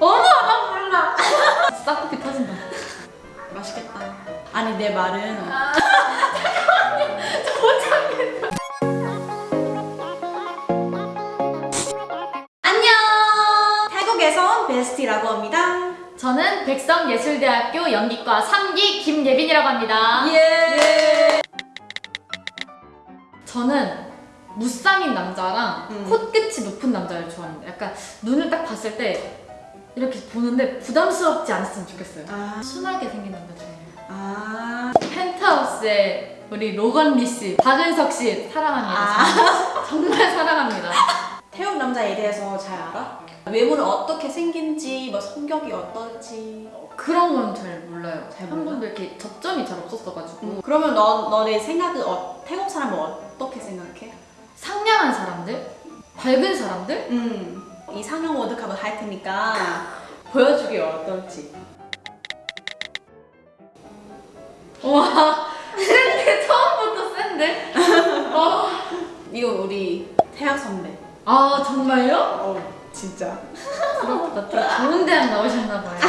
어머 나 몰라. 싹둑이 터진다. 맛있겠다. 아니 내 말은 안녕. 태국에서 온 베스티라고 합니다. 저는 백성예술대학교 연기과 3기 김예빈이라고 합니다. 예. 저는 무쌍인 남자랑 음. 코끝이 높은 남자를 좋아합니다. 약간 눈을 딱 봤을 때 이렇게 보는데 부담스럽지 않았으면 좋겠어요. 아. 순하게 생긴 남자 좋아해요. 아. 펜트하우스의 우리 로건 리 씨, 박은석 씨 사랑합니다. 아. 정말, 정말 사랑합니다. 태국 남자에 대해서 잘 알아? 외모는 어떻게 생긴지, 뭐 성격이 어떨지. 그런 건 잘 몰라요. 잘 한 몰라? 번도 이렇게 접점이 잘 없었어가지고 음, 그러면 너 너네 생각은 어, 태국 사람은 어떻게 생각해? 상냥한 사람들, 밝은 사람들, 음. 이상형 워드컵을 할 테니까 보여주기 어떨지. 와 센데 처음부터 센데? 어. 이거 우리 태학 선배. 아 정말요? 어, 진짜. 부럽다. 되게 좋은 대학 나오셨나봐요.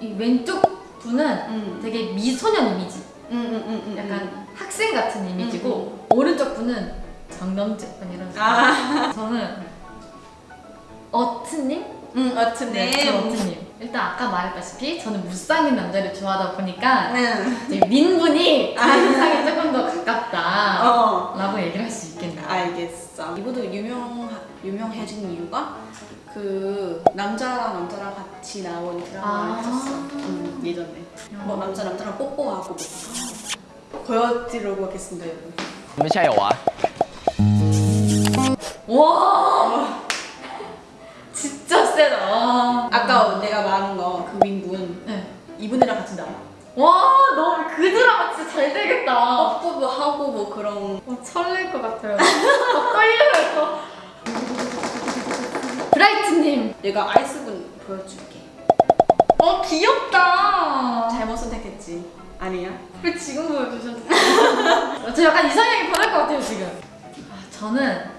이 왼쪽 분은 음. 되게 미소년 이미지, 음, 음, 음, 음. 약간 학생 같은 이미지고 오른쪽 분은 장남집 약간 이런. 아. 저는 어트님? 응, 어츠님. 네, 어츠님. 일단 아까 말했다시피 저는 무쌍인 남자를 좋아하다 보니까 응. 민분이 인상이 조금 더 가깝다라고 어. 얘기를 할 수 있겠네. 알겠어. 이분도 유명 유명해진 이유가 그 남자랑 남자랑 같이 나온 드라마를 했었어. 아 음, 예전에. 음. 뭐 어. 남자 남자랑 뽀뽀하고 뭐. 보여드리려고 하겠습니다, 여러분. 잠시만요, 와. 와. 세다. 와. 아까 내가 말한 거그 민분 네. 이분이랑 같이 나와. 와 너무 그 드라마 진짜 잘 되겠다. 뽀뽀도 하고 뭐 그런. 어, 설렐 것 같아요. 어, 떨려요. 브라이트님. 내가 아이스분 보여줄게. 어 귀엽다. 잘못 선택했지. 아니야? 왜 지금 보여주셨어요? 저 약간 이상형이 변할 것 같아요 지금. 아, 저는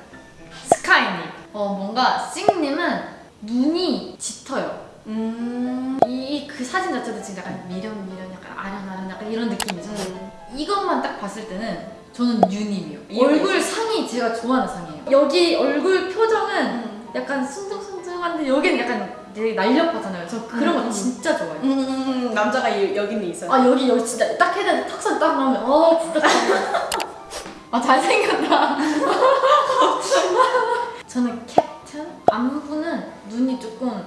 스카이님. 어 뭔가 싱님은 눈이 짙어요. 음. 이그 사진 자체도 진짜 약간 미련 미련 약간 아련아련 약간 이런 느낌이잖아요. 음. 이것만 딱 봤을 때는 저는 유님이요. 얼굴 있어요? 상이 제가 좋아하는 상이에요. 여기 얼굴 표정은 음. 약간 순둥순둥한데 여기는 약간 되게 날렵하잖아요. 저 그런 음, 거 음. 진짜 좋아해요. 음, 남자가 이- 여기는 있어. 아 여기 여기 진짜 딱 해야 돼 턱선 딱 나오면 어 진짜. 아 잘생겼다. 저는 캡 틴 안부는 눈이 조금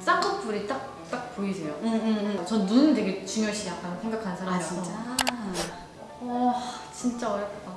쌍꺼풀이 딱 딱 보이세요. 음, 음, 음. 전 눈 되게 중요시 약간 생각하는 아 사람이라서. 진짜. 와 진짜 어렵다.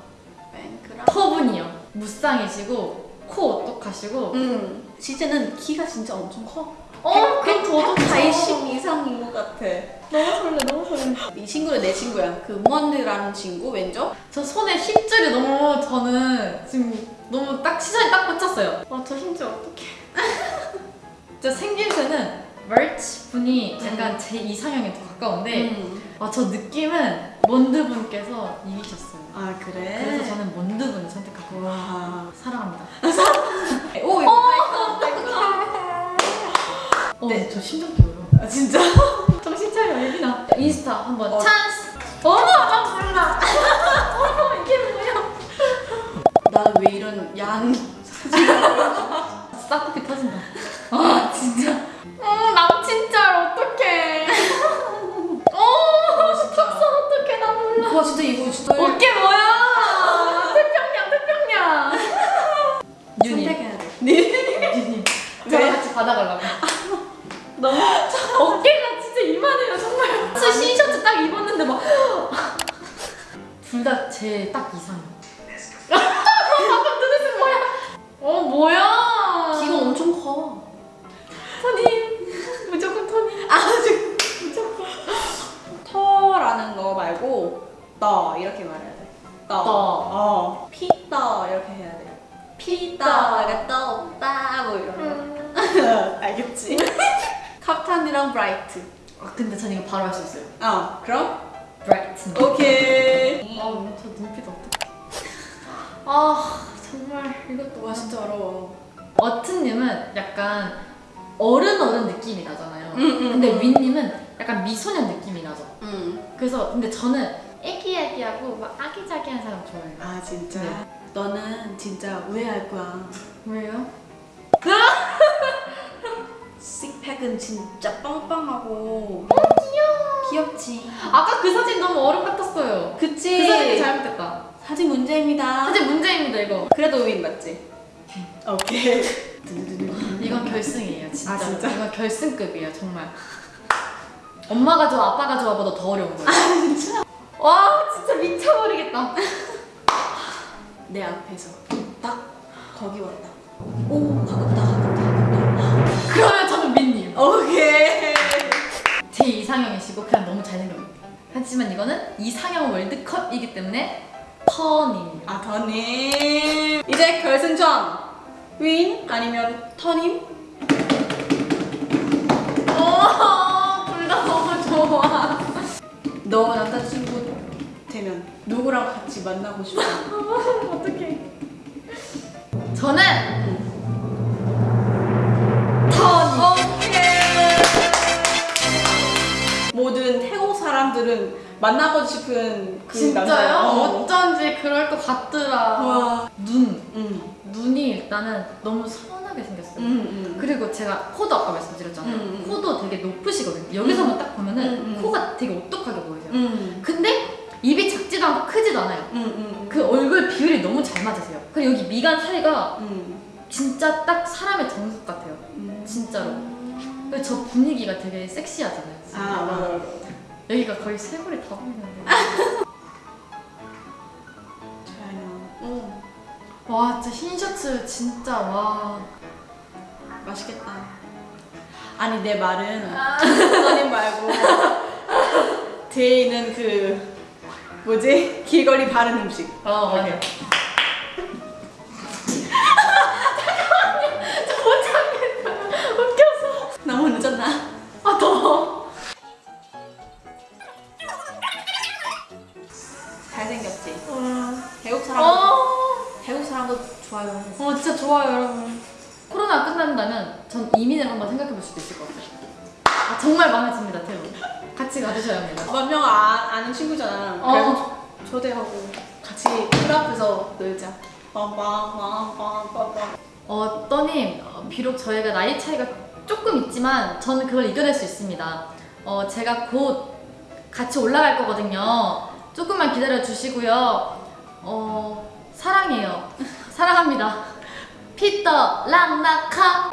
뱅크라. 터분이요. 무쌍이시고 코 오똑하시고. 음. 실제는 키가 진짜 엄청 커. 어 그럼 더더 180 이상인 것 같아. 너무 설레 너무 설레. 이 친구는 내 친구야. 그 몬드라는 친구 왼쪽. 저 손에 힘줄이 너무 저는 지금 너무 딱 시선이 딱 꽂혔어요. 아, 저 힘줄 어떡해. 저 생김새는 멀치 분이 약간 제 이상형에 더 가까운데 음. 아, 저 느낌은 몬드 분께서 이기셨어요. 아 그래. 그래서 저는 몬드 분을 선택하고 와. 사랑합니다. 오 이거 어, 네. 저 심장 뛰어요. 아, 진짜. 정신 차려, 예빈아. 인스타 한번 어. 찬스. 어머, 나는 왜 이런 양 싹둑이 터진다. 아 진짜. 어 남친 짤 어떡해. 어 턱선 어떡해 나 몰라. 와 진짜 이거 진짜 어깨 뭐야? 태평양 태평양. 유님. 선택해야 돼. 네. 유님. 저랑 같이 받아가려고. 너무 어깨가 진짜 이만해요 정말. 스시 셔츠 딱 입었는데 막. 둘 다 제 딱 이상형. 뭐야? 키가 엄청 커. 토니 무조건 토니 아 지금 무조건. 터라는 거 말고 떠 이렇게 말해야 돼. 떠. 떠. 어. 피떠 이렇게 해야 돼. 피떠. 약간 떠 오빠 뭐 이런 거. 알겠지? 카프탄이랑 브라이트. 아 근데 전 이거 바로 할 수 있어요 어 그럼 브라이튼 오케이. 아저 눈빛 어떡해 아 정말 이것도 와 진짜 어려워. 어트님은 약간 어른 어른 느낌이 나잖아요. 음, 음, 근데 음. 윈님은 약간 미소년 느낌이 나죠. 음. 그래서 근데 저는 애기애기하고 막 아기자기한 사람 좋아해요. 아 진짜? 네. 너는 진짜 후회할 거야. 왜요? 식팩은 진짜 빵빵하고 귀여워. 귀엽지. 아까 그 사진 너무 어른 같았어요. 그치? 그 사진이 잘못됐다. 사진 문제입니다. 사진 문제입니다 이거. 그래도 윈 맞지? 오케이. 이건 결승이에요 진짜. 아, 진짜? 이건 결승급이에요 정말. 엄마가 좋아 아빠가 좋아보다 더 어려운 거예요. 진짜? 와 진짜 미쳐버리겠다. 내 앞에서 딱 거기 왔다. 오 가깝다 가깝다 가깝다. 그러면 저는 민님. 오케이. 제 이상형이시고 그냥 너무 잘생겼는데. 하지만 이거는 이상형 월드컵이기 때문에 터님. 아 더님. 이제 결승전. 윈 아니면 터님? 둘다 너무 좋아. 너 남자친구 되면 누구랑 같이 만나고 싶어? 어떡해. 저는 사람들은 만나고 싶은 그 진짜요? 남자야. 어. 어쩐지 그럴 것 같더라. 와. 눈. 응. 눈이 일단은 너무 선하게 생겼어요. 응. 응. 그리고 제가 코도 아까 말씀드렸잖아요. 음, 음. 코도 되게 높으시거든요. 여기서만 딱 보면은 음, 음. 코가 되게 오똑하게 보이세요. 응. 근데 입이 작지도 않고 크지도 않아요. 그 얼굴 비율이 너무 잘 맞으세요. 그리고 여기 미간 사이가 응. 진짜 딱 사람의 정석 같아요. 응. 진짜로. 저 분위기가 되게 섹시하잖아요. 진짜. 아 맞아. 여기가 거의 쇄골이 다 보이는데. 어. 와 진짜 흰 셔츠 진짜 와. 맛있겠다. 아니 내 말은 선생님 말고 뒤에 있는 그 뭐지 길거리 바른 음식. 어 맞아. 어. 태국 사람 어. 태국 사람도 좋아요. 어 진짜 좋아요 여러분. 코로나 끝난다면 전 이민을 한번 생각해 볼 수도 있을 것 같아요. 아, 정말 마음에 듭니다 태우. 같이 가주셔야 합니다. 몇명 아, 아는 친구잖아. 어. 그래서 초대하고 같이 풀 앞에서 놀자. 빵빵빵빵빵빵. 어, 떠님, 어, 비록 저희가 나이 차이가 조금 있지만 저는 그걸 이겨낼 수 있습니다. 어, 제가 곧 같이 올라갈 거거든요. 조금만 기다려 주시고요. 어, 사랑해요. 사랑합니다. 피터 랑나카.